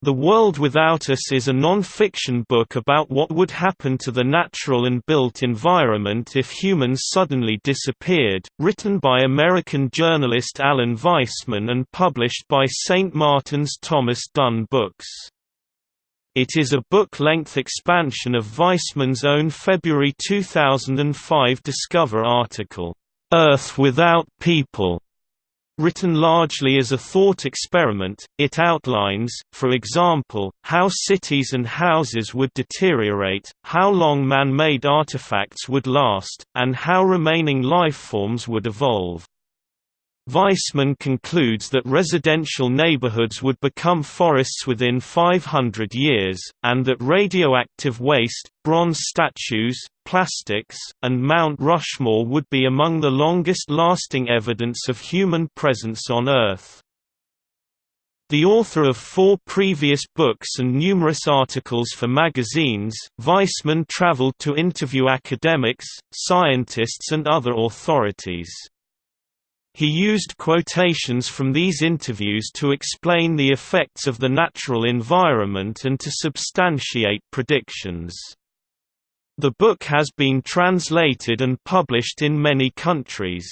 The World Without Us is a non-fiction book about what would happen to the natural and built environment if humans suddenly disappeared, written by American journalist Alan Weisman and published by St. Martin's Thomas Dunne Books. It is a book-length expansion of Weisman's own February 2005 Discover article, "'Earth Without People' Written largely as a thought experiment, it outlines, for example, how cities and houses would deteriorate, how long man-made artifacts would last, and how remaining lifeforms would evolve. Weisman concludes that residential neighborhoods would become forests within 500 years, and that radioactive waste, bronze statues, plastics, and Mount Rushmore would be among the longest-lasting evidence of human presence on Earth. The author of four previous books and numerous articles for magazines, Weisman traveled to interview academics, scientists and other authorities. He used quotations from these interviews to explain the effects of the natural environment and to substantiate predictions. The book has been translated and published in many countries.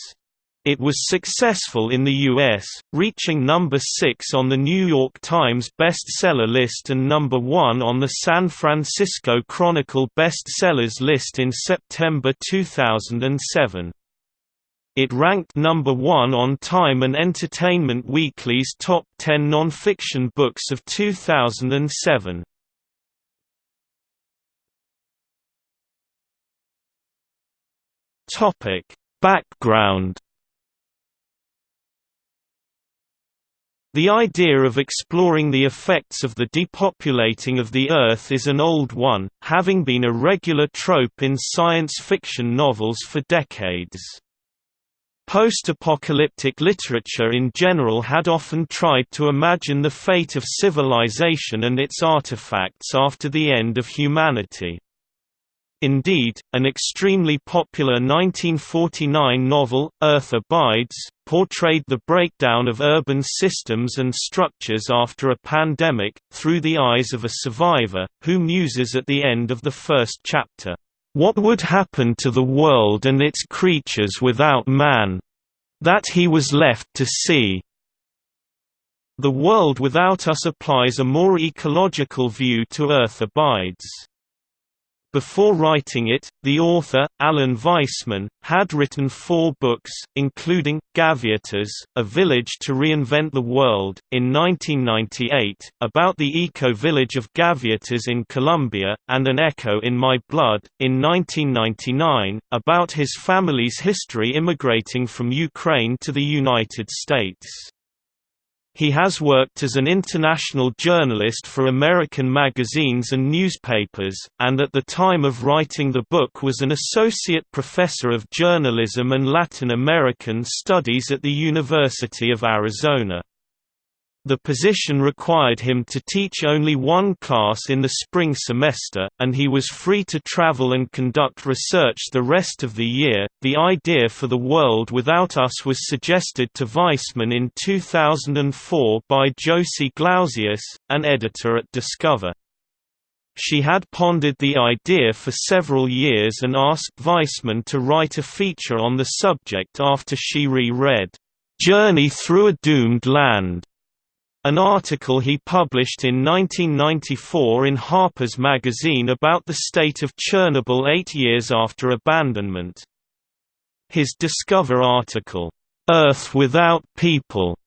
It was successful in the US, reaching number 6 on the New York Times bestseller list and number 1 on the San Francisco Chronicle bestsellers list in September 2007. It ranked number one on Time and Entertainment Weekly's top 10 non-fiction books of 2007. Topic: Background The idea of exploring the effects of the depopulating of the Earth is an old one, having been a regular trope in science fiction novels for decades. Post-apocalyptic literature in general had often tried to imagine the fate of civilization and its artifacts after the end of humanity. Indeed, an extremely popular 1949 novel, Earth Abides, portrayed the breakdown of urban systems and structures after a pandemic, through the eyes of a survivor, who muses at the end of the first chapter. What would happen to the world and its creatures without man? That he was left to see. The world without us applies a more ecological view to Earth abides. Before writing it, the author, Alan Weisman, had written four books, including, Gaviotas, A Village to Reinvent the World, in 1998, about the eco-village of Gaviotas in Colombia, and An Echo in My Blood, in 1999, about his family's history immigrating from Ukraine to the United States. He has worked as an international journalist for American magazines and newspapers, and at the time of writing the book was an associate professor of journalism and Latin American studies at the University of Arizona. The position required him to teach only one class in the spring semester, and he was free to travel and conduct research the rest of the year. The idea for The World Without Us was suggested to Weisman in 2004 by Josie Glausiusz, an editor at Discover. She had pondered the idea for several years and asked Weisman to write a feature on the subject after she re-read, "'Journey Through a Doomed Land' An article he published in 1994 in Harper's Magazine about the state of Chernobyl eight years after abandonment. His Discover article, "'Earth Without People'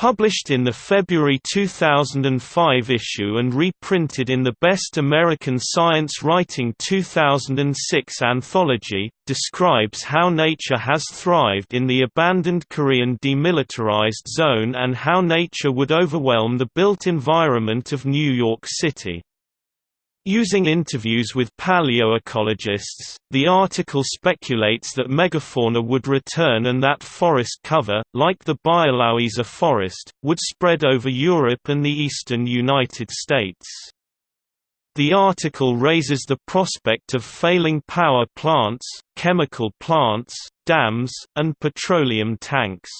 Published in the February 2005 issue and reprinted in the Best American Science Writing 2006 anthology, describes how nature has thrived in the abandoned Korean demilitarized zone and how nature would overwhelm the built environment of New York City. Using interviews with paleoecologists, the article speculates that megafauna would return and that forest cover, like the Bialowieza forest, would spread over Europe and the eastern United States. The article raises the prospect of failing power plants, chemical plants, dams, and petroleum tanks.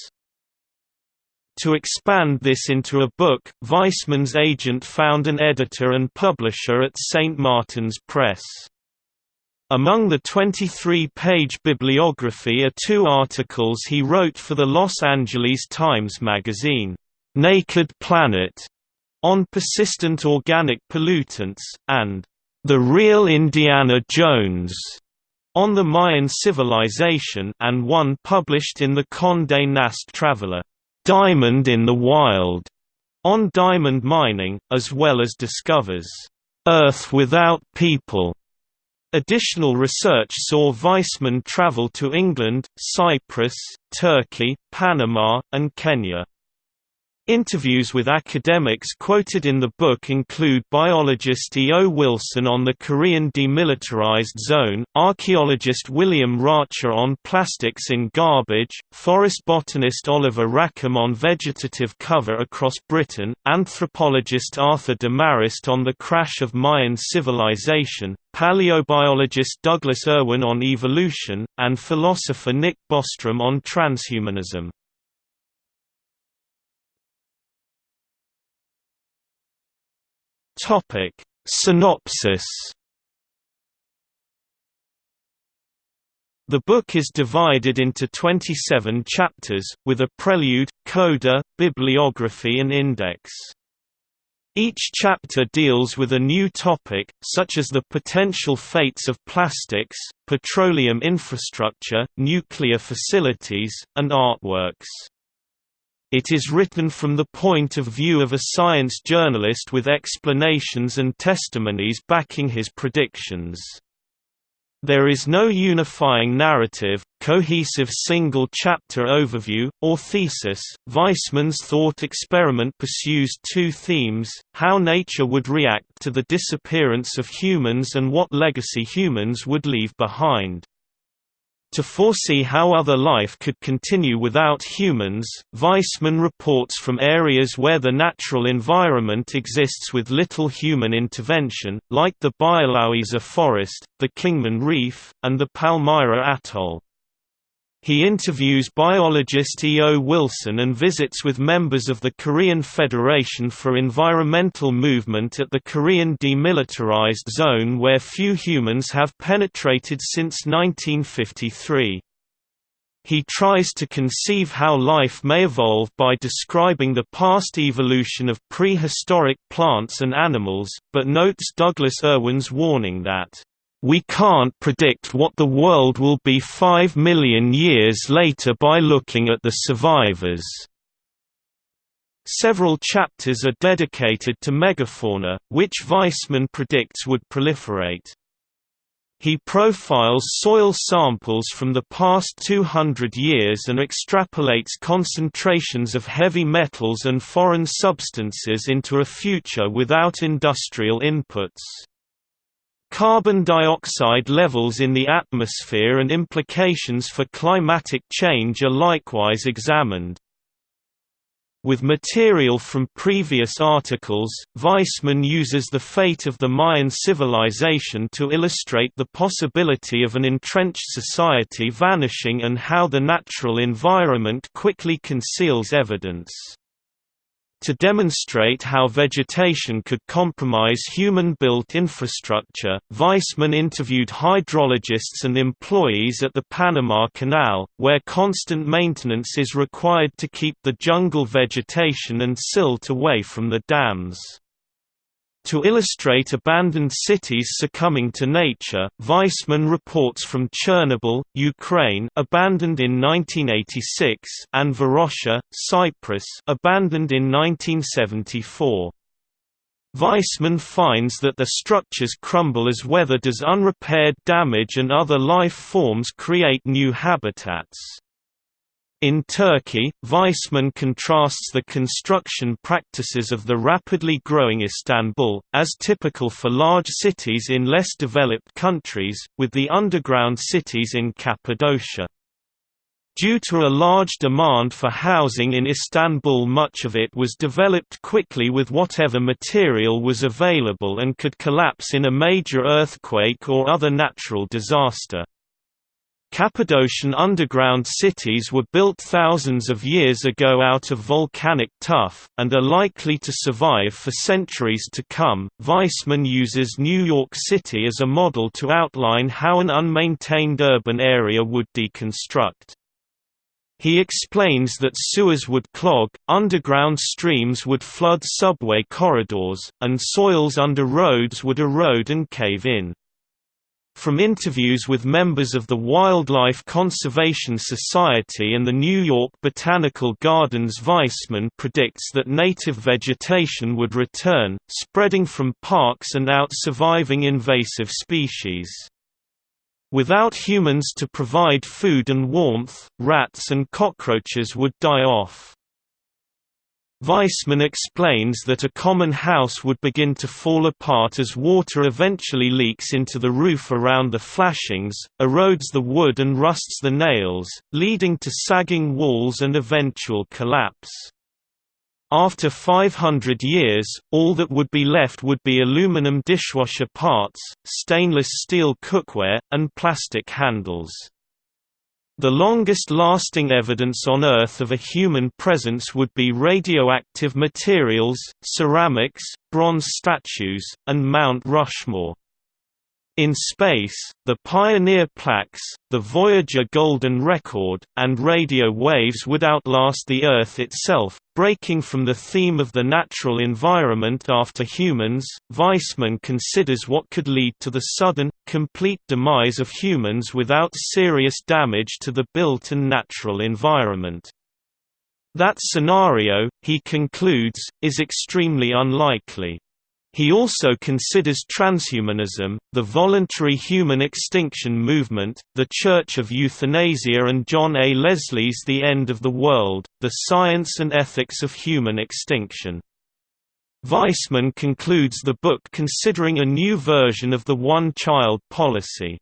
To expand this into a book, Weisman's agent found an editor and publisher at St. Martin's Press. Among the 23-page bibliography are two articles he wrote for the Los Angeles Times magazine, "'Naked Planet' on persistent organic pollutants, and "'The Real Indiana Jones' on the Mayan civilization and one published in the Condé Nast Traveler. Diamond in the Wild on diamond mining, as well as discovers Earth without people. Additional research saw Weisman travel to England, Cyprus, Turkey, Panama, and Kenya. Interviews with academics quoted in the book include biologist E. O. Wilson on the Korean Demilitarized Zone, archaeologist William Rathje on plastics in garbage, forest botanist Oliver Rackham on vegetative cover across Britain, anthropologist Arthur Demarest on the crash of Mayan civilization, paleobiologist Douglas Erwin on evolution, and philosopher Nick Bostrom on transhumanism. Topic Synopsis The book is divided into 27 chapters, with a prelude, coda, bibliography and index. Each chapter deals with a new topic, such as the potential fates of plastics, petroleum infrastructure, nuclear facilities, and artworks. It is written from the point of view of a science journalist with explanations and testimonies backing his predictions. There is no unifying narrative, cohesive single-chapter overview, or thesis. Weisman's thought experiment pursues two themes, how nature would react to the disappearance of humans and what legacy humans would leave behind. To foresee how other life could continue without humans, Weisman reports from areas where the natural environment exists with little human intervention, like the Bialowieza forest, the Kingman Reef, and the Palmyra Atoll. He interviews biologist E. O. Wilson and visits with members of the Korean Federation for Environmental Movement at the Korean Demilitarized Zone where few humans have penetrated since 1953. He tries to conceive how life may evolve by describing the past evolution of prehistoric plants and animals, but notes Douglas Erwin's warning that we can't predict what the world will be five million years later by looking at the survivors. Several chapters are dedicated to megafauna, which Weisman predicts would proliferate. He profiles soil samples from the past 200 years and extrapolates concentrations of heavy metals and foreign substances into a future without industrial inputs. Carbon dioxide levels in the atmosphere and implications for climatic change are likewise examined. With material from previous articles, Weisman uses the fate of the Mayan civilization to illustrate the possibility of an entrenched society vanishing and how the natural environment quickly conceals evidence. To demonstrate how vegetation could compromise human-built infrastructure, Weisman interviewed hydrologists and employees at the Panama Canal, where constant maintenance is required to keep the jungle vegetation and silt away from the dams. To illustrate abandoned cities succumbing to nature, Weisman reports from Chernobyl, Ukraine abandoned in 1986 and Varosha, Cyprus abandoned in 1974. Weisman finds that the structures crumble as weather does unrepaired damage and other life forms create new habitats. In Turkey, Weisman contrasts the construction practices of the rapidly growing Istanbul, as typical for large cities in less developed countries, with the underground cities in Cappadocia. Due to a large demand for housing in Istanbul much of it was developed quickly with whatever material was available and could collapse in a major earthquake or other natural disaster. Cappadocian underground cities were built thousands of years ago out of volcanic tuff, and are likely to survive for centuries to come. Weisman uses New York City as a model to outline how an unmaintained urban area would deconstruct. He explains that sewers would clog, underground streams would flood subway corridors, and soils under roads would erode and cave in. From interviews with members of the Wildlife Conservation Society and the New York Botanical Gardens Weisman predicts that native vegetation would return, spreading from parks and out surviving invasive species. Without humans to provide food and warmth, rats and cockroaches would die off. Weisman explains that a common house would begin to fall apart as water eventually leaks into the roof around the flashings, erodes the wood and rusts the nails, leading to sagging walls and eventual collapse. After 500 years, all that would be left would be aluminum dishwasher parts, stainless steel cookware, and plastic handles. The longest-lasting evidence on Earth of a human presence would be radioactive materials, ceramics, bronze statues, and Mount Rushmore. In space, the Pioneer plaques, the Voyager Golden Record, and radio waves would outlast the Earth itself, breaking from the theme of the natural environment after humans. Weisman considers what could lead to the sudden, complete demise of humans without serious damage to the built and natural environment. That scenario, he concludes, is extremely unlikely. He also considers transhumanism, the voluntary human extinction movement, the Church of Euthanasia and John A. Leslie's The End of the World, the science and ethics of human extinction. Weisman concludes the book considering a new version of the one-child policy.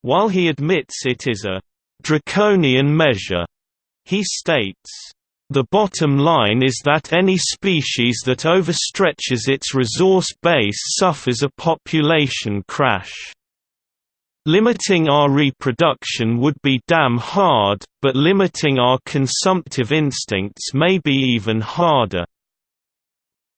While he admits it is a «draconian measure», he states, the bottom line is that any species that overstretches its resource base suffers a population crash. Limiting our reproduction would be damn hard, but limiting our consumptive instincts may be even harder."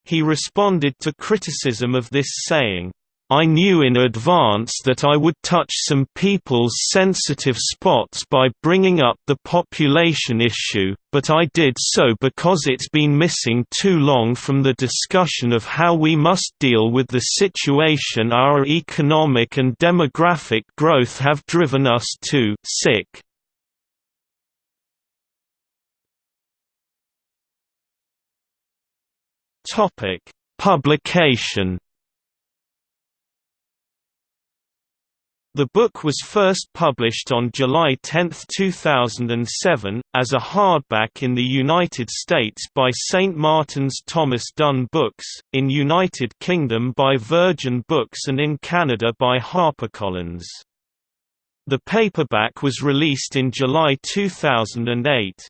He responded to criticism of this saying, I knew in advance that I would touch some people's sensitive spots by bringing up the population issue, but I did so because it's been missing too long from the discussion of how we must deal with the situation our economic and demographic growth have driven us to sick. Publication The book was first published on July 10, 2007, as a hardback in the United States by St. Martin's Thomas Dunne Books, in United Kingdom by Virgin Books and in Canada by HarperCollins. The paperback was released in July 2008.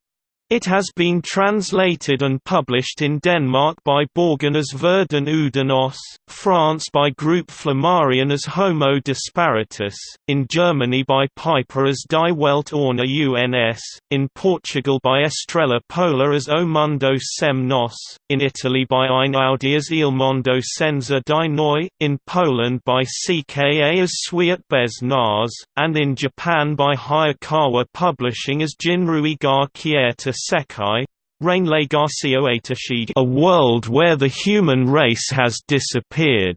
It has been translated and published in Denmark by Borgen as Verden uden os, France by Group Flammarion as Homo Disparitus, in Germany by Piper as Die Welt ohne UNS, in Portugal by Estrella Pola as O Mundo sem Nos, in Italy by Einaudi as Il Mondo senza di noi, in Poland by CKA as Swiat bez nas, and in Japan by Hayakawa Publishing as Jinrui ga Kieta Sekai a world where the human race has disappeared.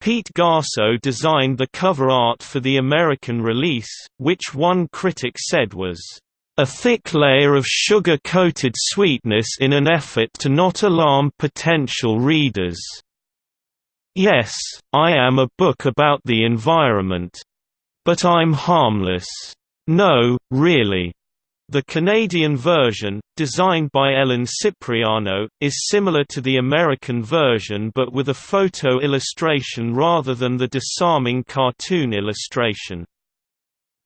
Pete Garceau designed the cover art for the American release, which one critic said was, "...a thick layer of sugar-coated sweetness in an effort to not alarm potential readers." Yes, I am a book about the environment. But I'm harmless. No, really. The Canadian version, designed by Ellen Cipriano, is similar to the American version but with a photo illustration rather than the disarming cartoon illustration.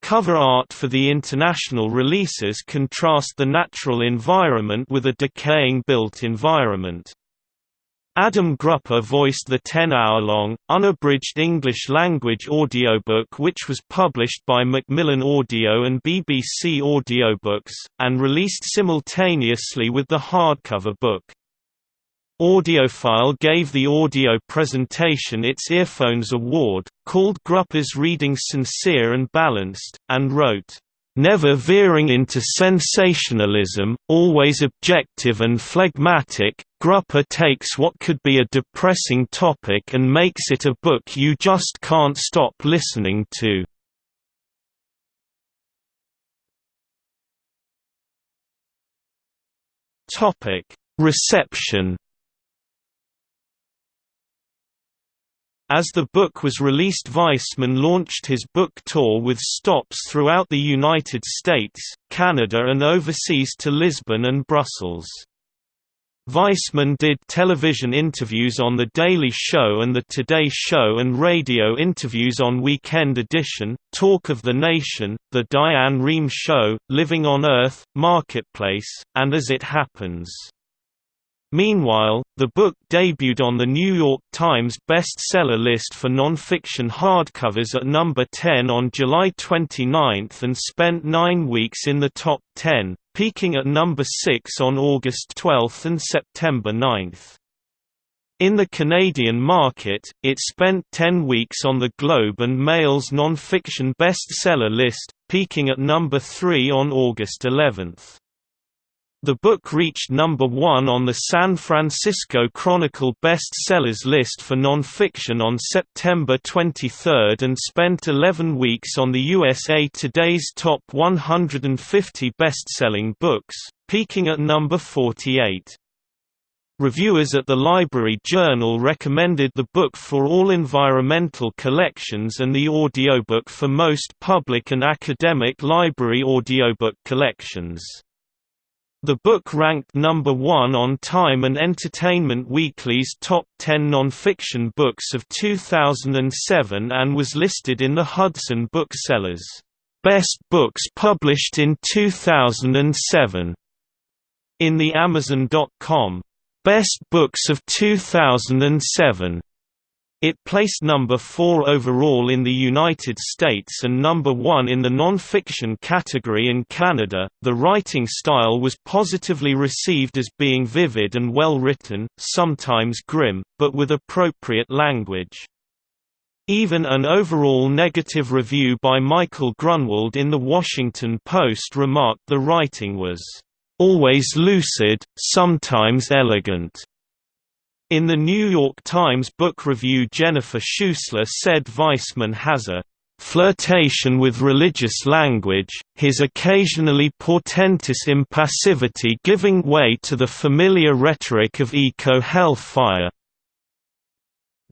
Cover art for the international releases contrast the natural environment with a decaying built environment. Adam Grupper voiced the 10-hour-long, unabridged English-language audiobook which was published by Macmillan Audio and BBC Audiobooks, and released simultaneously with the hardcover book. Audiophile gave the audio presentation its Earphones Award, called Grupper's reading sincere and balanced, and wrote, Never veering into sensationalism, always objective and phlegmatic, Grupper takes what could be a depressing topic and makes it a book you just can't stop listening to. Reception As the book was released Weisman launched his book tour with stops throughout the United States, Canada and overseas to Lisbon and Brussels. Weisman did television interviews on The Daily Show and The Today Show and radio interviews on Weekend Edition, Talk of the Nation, The Diane Rehm Show, Living on Earth, Marketplace, and As It Happens. Meanwhile, the book debuted on the New York Times bestseller list for nonfiction hardcovers at number 10 on July 29 and spent nine weeks in the top 10, peaking at number 6 on August 12 and September 9. In the Canadian market, it spent 10 weeks on the Globe and Mail's nonfiction bestseller list, peaking at number 3 on August 11. The book reached number one on the San Francisco Chronicle bestsellers list for nonfiction on September 23 and spent 11 weeks on the USA Today's top 150 best-selling books, peaking at number 48. Reviewers at the Library Journal recommended the book for all environmental collections and the audiobook for most public and academic library audiobook collections. The book ranked number one on Time and Entertainment Weekly's top 10 nonfiction books of 2007 and was listed in the Hudson Booksellers' Best Books Published in 2007 in the Amazon.com Best Books of 2007 it placed number 4 overall in the United States and number 1 in the non-fiction category in Canada. The writing style was positively received as being vivid and well written, sometimes grim, but with appropriate language. Even an overall negative review by Michael Grunwald in The Washington Post remarked the writing was always lucid, sometimes elegant. In the New York Times book review Jennifer Schuessler said Weisman has a flirtation with religious language, his occasionally portentous impassivity giving way to the familiar rhetoric of eco-hellfire.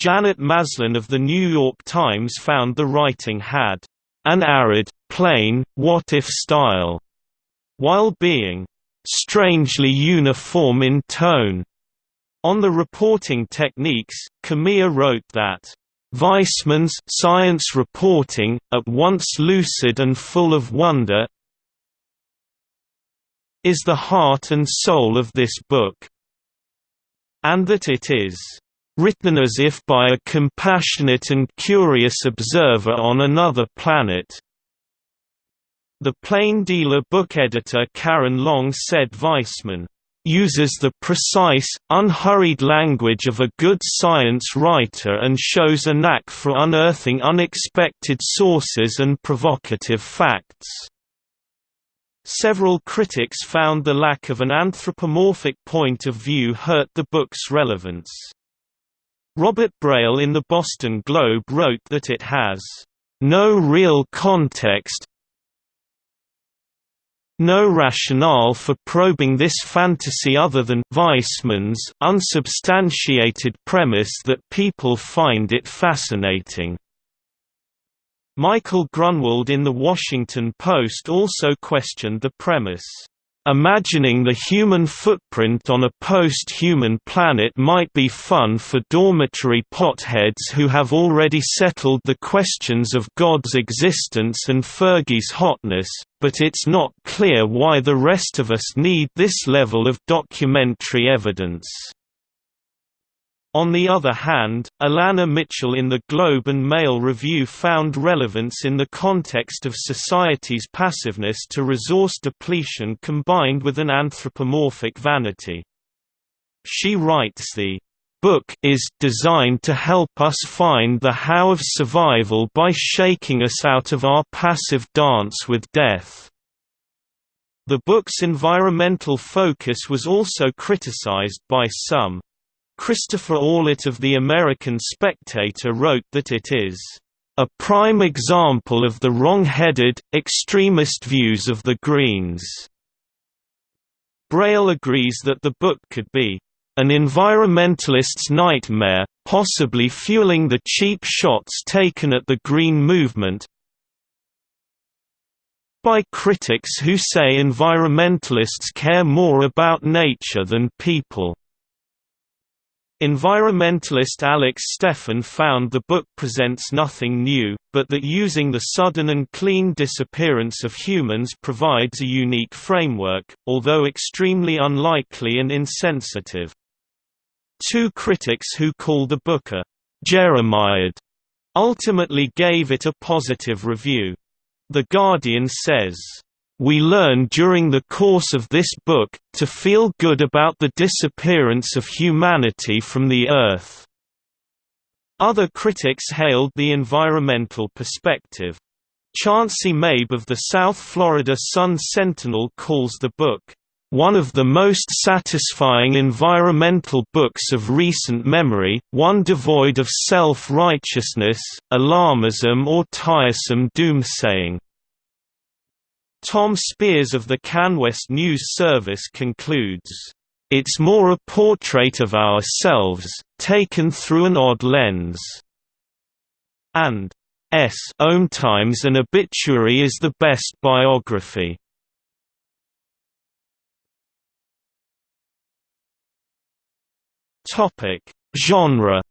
Janet Maslin of The New York Times found the writing had an arid, plain, what-if style, while being strangely uniform in tone. On the reporting techniques, Kamiya wrote that Weisman's science reporting, at once lucid and full of wonder, is the heart and soul of this book, and that it is written as if by a compassionate and curious observer on another planet. The plain dealer book editor Karen Long said Weisman uses the precise, unhurried language of a good science writer and shows a knack for unearthing unexpected sources and provocative facts. Several critics found the lack of an anthropomorphic point of view hurt the book's relevance. Robert Braile in the Boston Globe wrote that it has no real context, no rationale for probing this fantasy other than Weisman's unsubstantiated premise that people find it fascinating. Michael Grunwald in The Washington Post also questioned the premise. Imagining the human footprint on a post-human planet might be fun for dormitory potheads who have already settled the questions of God's existence and Fergie's hotness, but it's not clear why the rest of us need this level of documentary evidence. On the other hand, Alanna Mitchell in the Globe and Mail Review found relevance in the context of society's passiveness to resource depletion combined with an anthropomorphic vanity. She writes the book is designed to help us find the how of survival by shaking us out of our passive dance with death. The book's environmental focus was also criticized by some. Christopher Orlet of The American Spectator wrote that it is a prime example of the wrong-headed, extremist views of the Greens. Braile agrees that the book could be an environmentalist's nightmare, possibly fueling the cheap shots taken at the Green movement by critics who say environmentalists care more about nature than people. Environmentalist Alex Steffen found the book presents nothing new, but that using the sudden and clean disappearance of humans provides a unique framework, although extremely unlikely and insensitive. Two critics who call the book a Jeremiad ultimately gave it a positive review. The Guardian says, we learn during the course of this book, to feel good about the disappearance of humanity from the Earth." Other critics hailed the environmental perspective. Chauncey Mabe of the South Florida Sun-Sentinel calls the book, "...one of the most satisfying environmental books of recent memory, one devoid of self-righteousness, alarmism or tiresome doomsaying." Tom Spears of the CanWest News Service concludes, "...it's more a portrait of ourselves, taken through an odd lens." And S. Own Times an obituary is the best biography. Topic: Genre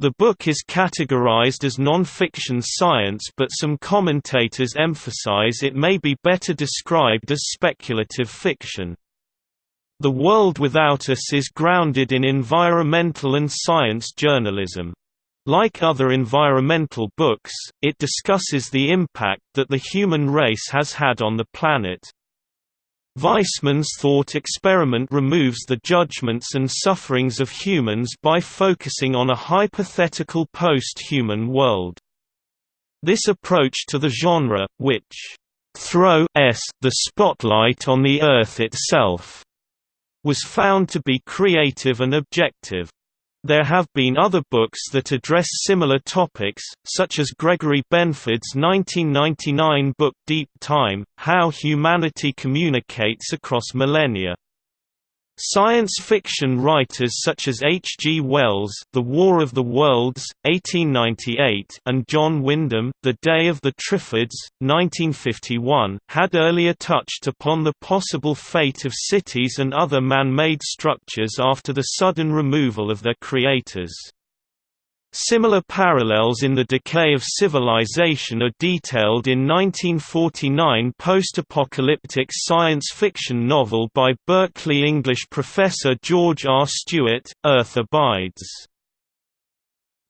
The book is categorized as non-fiction science but some commentators emphasize it may be better described as speculative fiction. The World Without Us is grounded in environmental and science journalism. Like other environmental books, it discusses the impact that the human race has had on the planet. Weisman's thought experiment removes the judgments and sufferings of humans by focusing on a hypothetical post-human world. This approach to the genre, which throws the spotlight on the Earth itself, was found to be creative and objective. There have been other books that address similar topics, such as Gregory Benford's 1999 book Deep Time, How Humanity Communicates Across Millennia. Science fiction writers such as H. G. Wells The War of the Worlds, 1898 and John Wyndham The Day of the Triffids, 1951, had earlier touched upon the possible fate of cities and other man-made structures after the sudden removal of their creators. Similar parallels in the decay of civilization are detailed in 1949 post-apocalyptic science fiction novel by Berkeley English professor George R. Stewart, Earth Abides.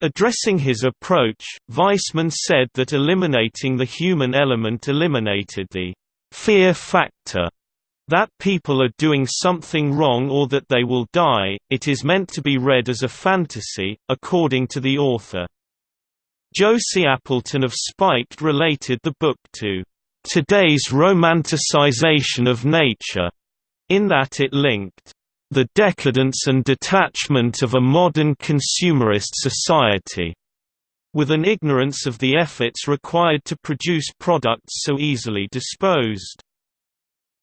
Addressing his approach, Weisman said that eliminating the human element eliminated the fear factor that people are doing something wrong or that they will die, it is meant to be read as a fantasy, according to the author. Josie Appleton of Spiked related the book to today's romanticization of nature, in that it linked the decadence and detachment of a modern consumerist society with an ignorance of the efforts required to produce products so easily disposed.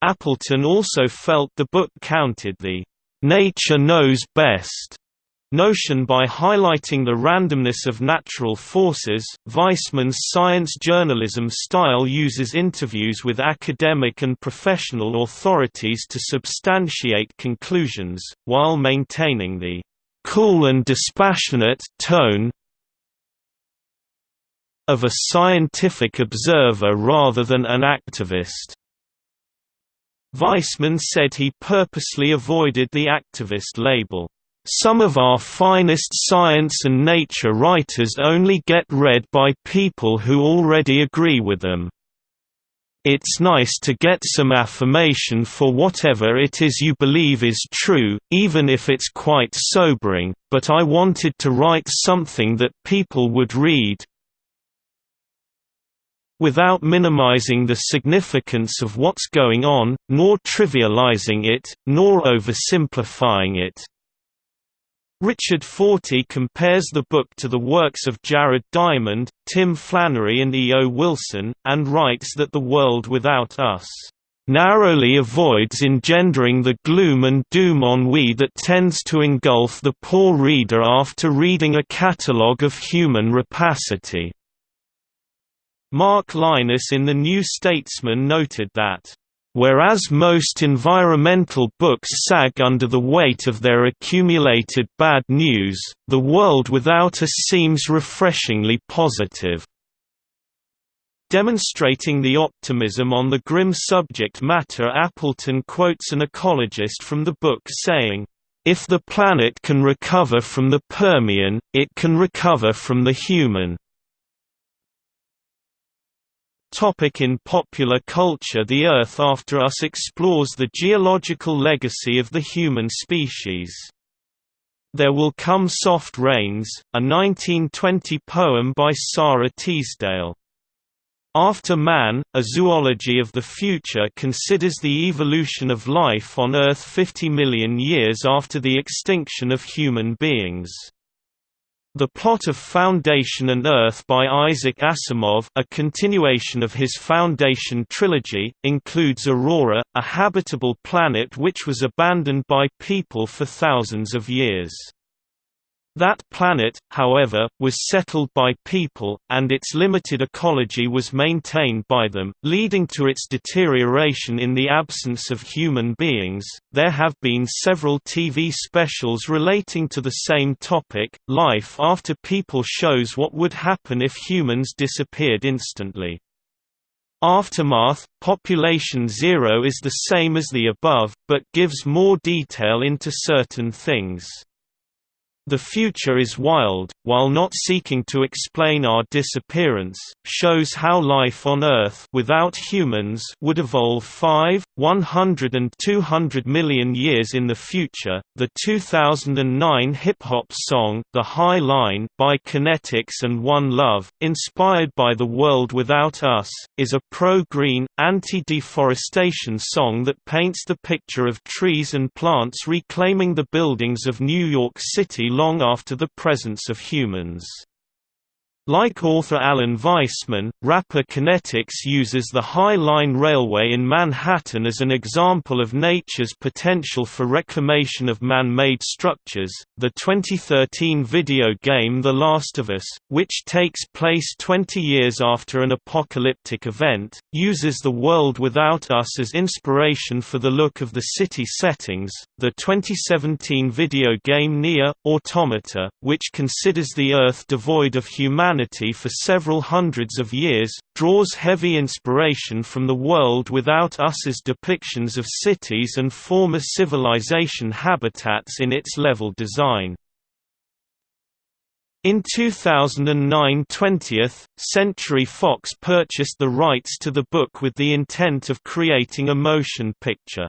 Appleton also felt the book counted the "'nature knows best' notion by highlighting the randomness of natural forces. Weisman's science journalism style uses interviews with academic and professional authorities to substantiate conclusions, while maintaining the cool and dispassionate tone of a scientific observer rather than an activist. Weisman said he purposely avoided the activist label. Some of our finest science and nature writers only get read by people who already agree with them. It's nice to get some affirmation for whatever it is you believe is true, even if it's quite sobering, but I wanted to write something that people would read, without minimizing the significance of what's going on, nor trivializing it, nor oversimplifying it. Richard Fortey compares the book to the works of Jared Diamond, Tim Flannery and E. O. Wilson, and writes that The World Without Us narrowly avoids engendering the gloom and doom ennui that tends to engulf the poor reader after reading a catalogue of human rapacity. Mark Lynas in The New Statesman noted that Whereas most environmental books sag under the weight of their accumulated bad news, The World Without Us seems refreshingly positive. Demonstrating the optimism on the grim subject matter Appleton quotes an ecologist from the book saying, "...if the planet can recover from the Permian, it can recover from the human." Topic in popular culture The Earth After Us explores the geological legacy of the human species. There Will Come Soft Rains, a 1920 poem by Sara Teasdale. After Man, A Zoology of the Future considers the evolution of life on Earth 50 million years after the extinction of human beings. The plot of Foundation and Earth by Isaac Asimov a continuation of his Foundation trilogy, includes Aurora, a habitable planet which was abandoned by people for thousands of years. That planet, however, was settled by people, and its limited ecology was maintained by them, leading to its deterioration in the absence of human beings. There have been several TV specials relating to the same topic. Life after people shows what would happen if humans disappeared instantly. Aftermath Population Zero is the same as the above, but gives more detail into certain things. The future is wild, while not seeking to explain our disappearance, shows how life on Earth without humans would evolve 5, 100 and 200 million years in the future. The 2009 hip-hop song The High Line by Kinetics and One Love, inspired by The World Without Us, is a pro-green, anti-deforestation song that paints the picture of trees and plants reclaiming the buildings of New York City long after the presence of humans. Like author Alan Weisman, rapper Kinetics uses the High Line Railway in Manhattan as an example of nature's potential for reclamation of man-made structures. The 2013 video game The Last of Us, which takes place 20 years after an apocalyptic event, uses the world without us as inspiration for the look of the city settings. The 2017 video game NieR: Automata, which considers the Earth devoid of humanity humanity for several hundreds of years, draws heavy inspiration from the world without us's depictions of cities and former civilization habitats in its level design. In 2009 20th, Century Fox purchased the rights to the book with the intent of creating a motion picture.